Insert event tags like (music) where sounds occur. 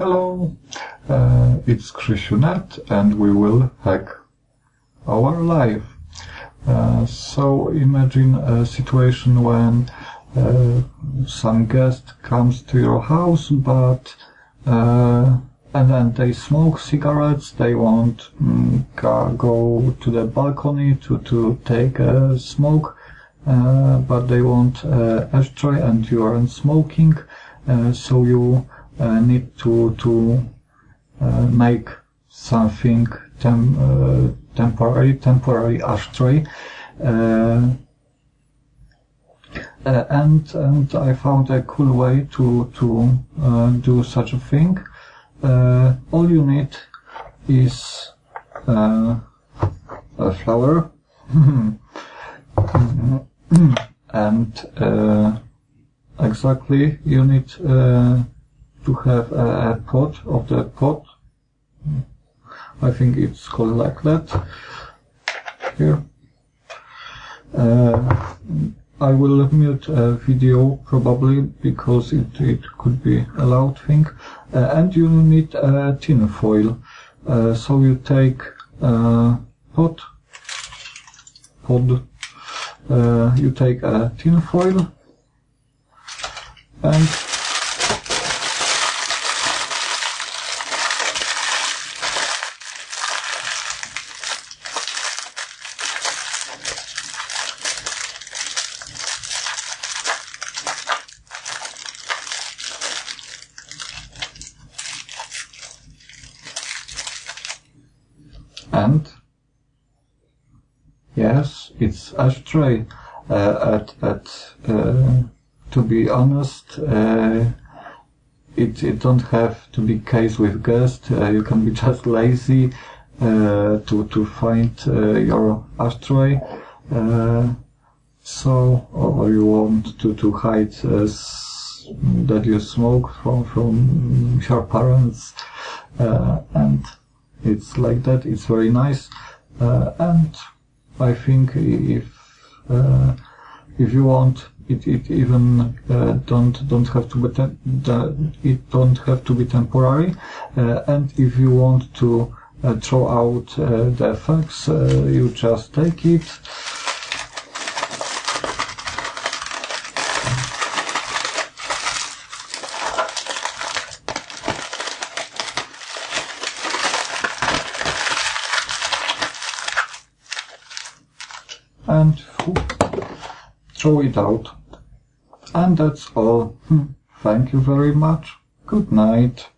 Hello, uh, it's Krzysiu.net and we will hack our life. Uh, so imagine a situation when uh, some guest comes to your house but uh, and then they smoke cigarettes, they won't mm, go to the balcony to, to take a smoke, uh, but they want uh, ashtray and you aren't smoking, uh, so you uh, need to to uh, make something tem uh, temporary temporary ashtray. and and I found a cool way to to do such a thing. all you need is a flower (laughs) and uh, exactly you need uh, to have a, pot of the pot. I think it's called like that. Here. Uh, I will mute a video probably because it, it could be a loud thing. Uh, and you need a tin foil. Uh, so you take a pot, pod, uh, you take a tin foil and yes, it's ashtray. Uh, at at uh, to be honest, uh, it it don't have to be case with guest. Uh, you can be (laughs) just lazy uh, to to find uh, your ashtray. so, or you want to to hide that you smoke from from your parents, and it's like that. It's very nice, and I think if uh, if you want, it, it even uh, don't don't have to be it don't have to be temporary, uh, and if you want to uh, throw out uh, the effects, you just take it. And throw it out. And that's all. Hmm. Thank you very much. Good night.